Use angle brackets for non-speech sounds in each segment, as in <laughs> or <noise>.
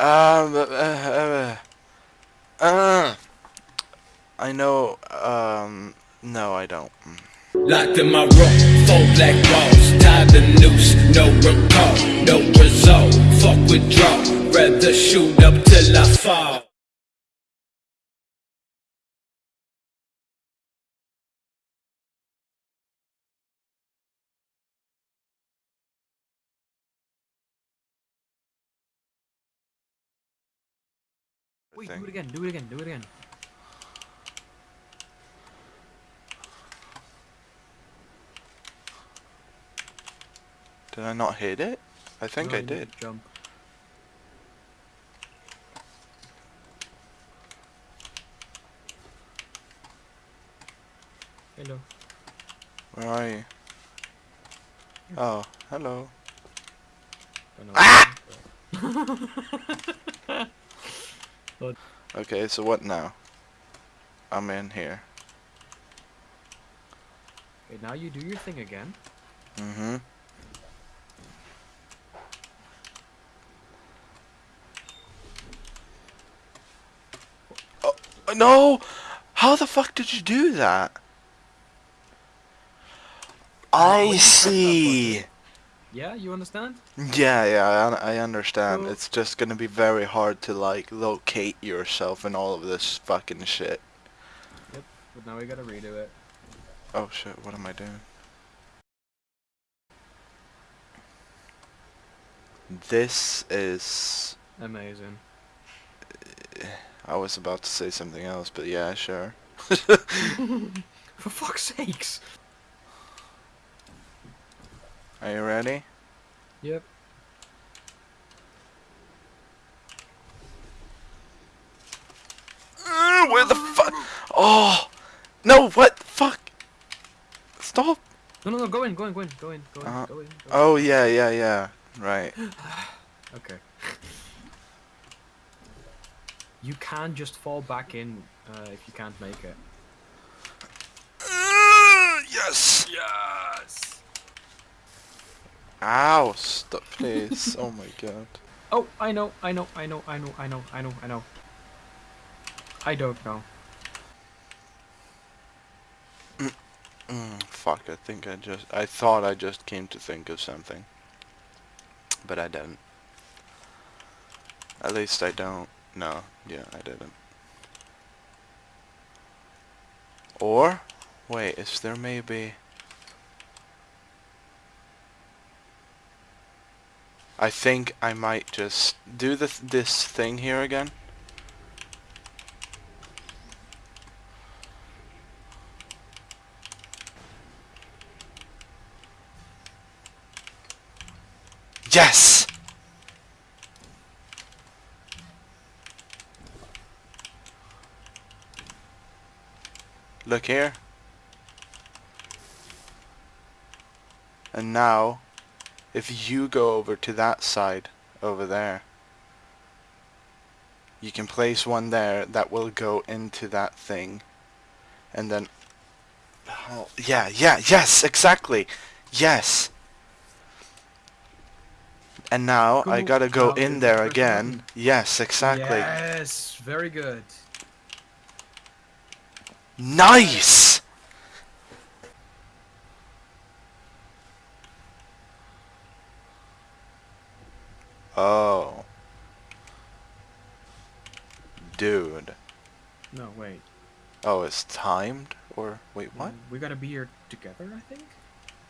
Um, uh, uh, uh, I know, um, no, I don't. Locked in my room, four black walls, tied the noose, no recall, no result, fuck withdraw, rather shoot up till I fall. Wait, thing. do it again, do it again, do it again. Did I not hit it? I think No, I did. Jump. Hello. Where are you? Oh, hello. Ah! <laughs> what- Okay, so what now? I'm in here. Okay, now you do your thing again. Mm-hmm. Oh, no! How the fuck did you do that? I see! Yeah, you understand? Yeah, yeah, I, I understand. Cool. It's just gonna be very hard to, like, locate yourself in all of this fucking shit. Yep, but now we gotta redo it. Oh shit, what am I doing? This is... Amazing. I was about to say something else, but yeah, sure. <laughs> <laughs> For fuck's sakes! Are you ready? Yep. Uh, where the fuck? Oh! No, what? Fuck! Stop! No, no, no, go in, go in, go in, go in, go in, Uh-huh. go in. Go in. Oh, yeah, yeah, yeah. Right. <sighs> Okay. <sighs> You can just fall back in uh, if you can't make it. Uh, yes! Yes! Ow! Stop, please. oh my god. <laughs> Oh, I know, I know, I know, I know, I know, I know, I know. I don't know. Mm, fuck, I think I just... I thought I just came to think of something. But I didn't. At least I don't. No, yeah, I didn't. Or? Wait, is there maybe... I think I might just do the th this thing here again. Yes! Look here. And now, if you go over to that side, over there, you can place one there that will go into that thing. And then... Oh, yeah, yeah, yes, exactly! Yes! And now I gotta go in there again. Yes, exactly. Yes, very good. Nice! Oh. Dude. No, wait. Oh, it's timed? Or, wait, what? Mm, We gotta be here together, I think?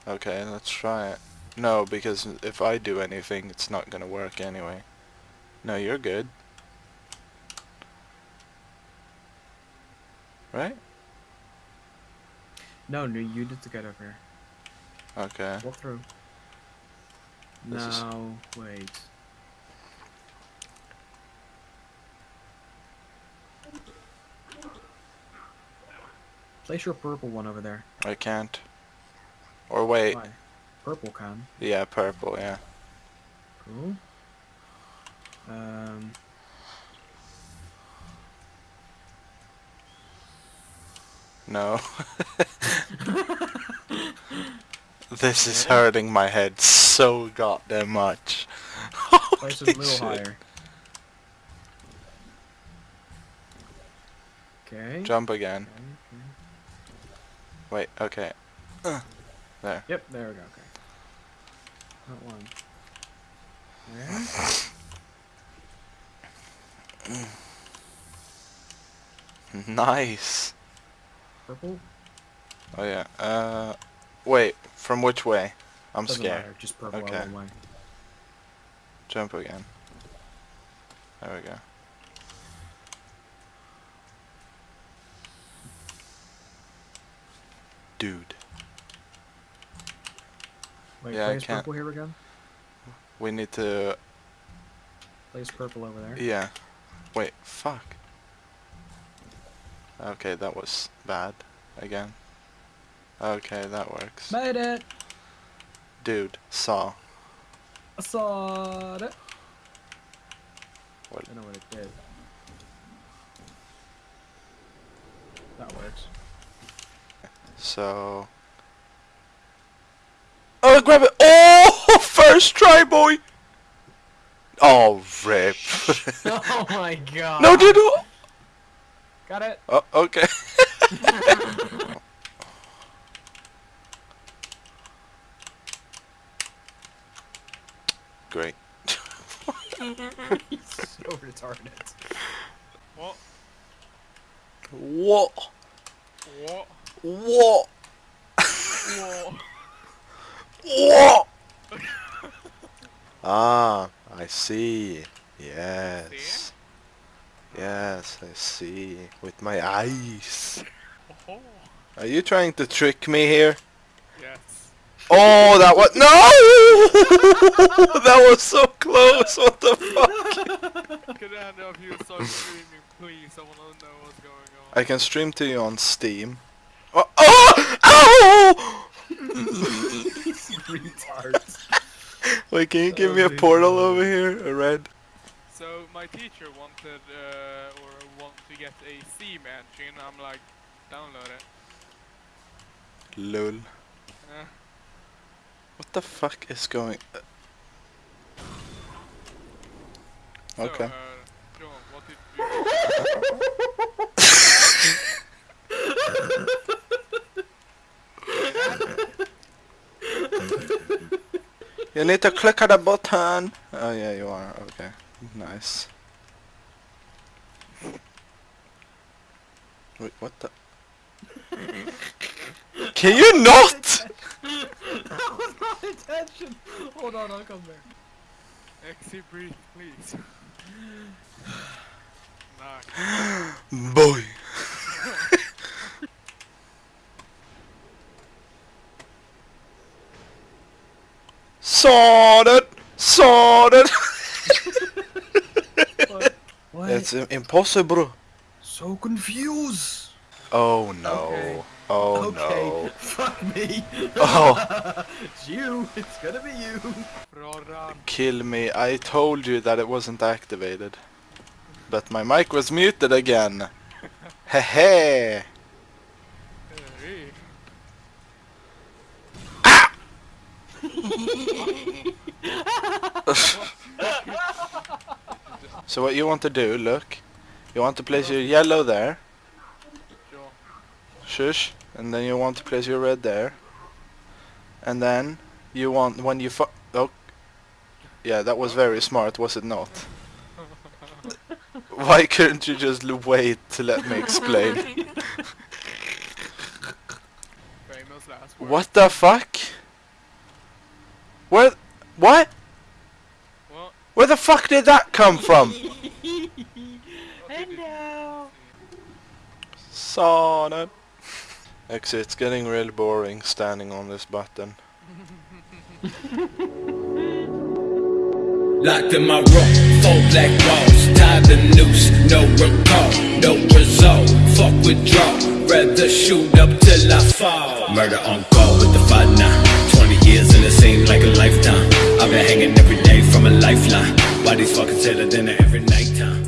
Okay, let's try it. No, because if I do anything, it's not gonna work anyway. No, you're good. Right? No, no, you need to get over here. Okay. Walk through. This is- wait. Place your purple one over there. I can't. Or wait. Why? Purple can. Yeah, purple, yeah. Cool. Um... No. <laughs> this is hurting my head so goddamn much. <laughs> Place it a little shit. higher. Okay. Jump again. Okay, okay. Wait, okay. Uh, there. Yep, there we go. Okay. That one. There. Nice. Purple. Oh yeah. Uh, wait. From which way? I'm Doesn't scared. matter. Just purple Okay. all the way. Jump again. There we go. Dude, Wait, Yeah, I place can't- purple here again. we need to. Place purple over there. Yeah. Wait. Fuck. Okay, that was bad. Again. Okay, that works. Made it. Dude, saw. I saw it. What? I don't know what it did. That works. So. Oh, grab it! Oh, <laughs> first try, boy. Oh, rip. <laughs> <laughs> oh my god. no, dude. Got it. Oh, okay. Great. He's so retarded. What? What? What? What? What? What? <laughs> ah, I see. Yes. Yes, I see. With my eyes. Oh, Are you trying to trick me here? yes. Oh, that was no! <laughs> that was so close. What the fuck? Could I end up you start please? I wanna know what's going on. I can stream to you on Steam. Oh! oh! Ow! Retards. <laughs> Wait, can you give me a Oh, portal dude. over here? A red? So my teacher wanted, uh, or want to get a Steam engine. I'm like, download it. Lol. Uh, What the fuck is going? so, Okay. Uh, John, what did you? <laughs> <laughs> You need to click on the button. Oh yeah, you are. Okay. Nice. Wait, what the? Can you not? that was my intention. Hold on, I'll come there. Exit breathe, please. <gasps> nice. Boy. Sorted. Sorted. What? What? It's impossible. so confused. Oh no. Okay. Oh okay. no. <laughs> Fuck me. Oh. <laughs> it's you. It's gonna be you. Kill me. I told you that it wasn't activated. But my mic was muted again. Hehe. <laughs> So what you want to do, look. You want to place your yellow there. Shush. And then you want to place your red there. And then you want when you fu- oh Yeah, that was very smart, was it not? <laughs> Why couldn't you just wait to let me explain? <laughs> Famous last word. what the fuck? Where what? What? Where the fuck did that come from? What did you- Sauna. Actually, it's getting really boring standing on this button. <laughs> Locked in my room, four black walls, tied the noose, no recall, no result. Fuck withdraw, rather shoot up till I fall. Murder on call with the fight now. 20 years and it seemed like a lifetime. I've been hanging every day from a lifeline. Bodies fucking tailored in every nighttime.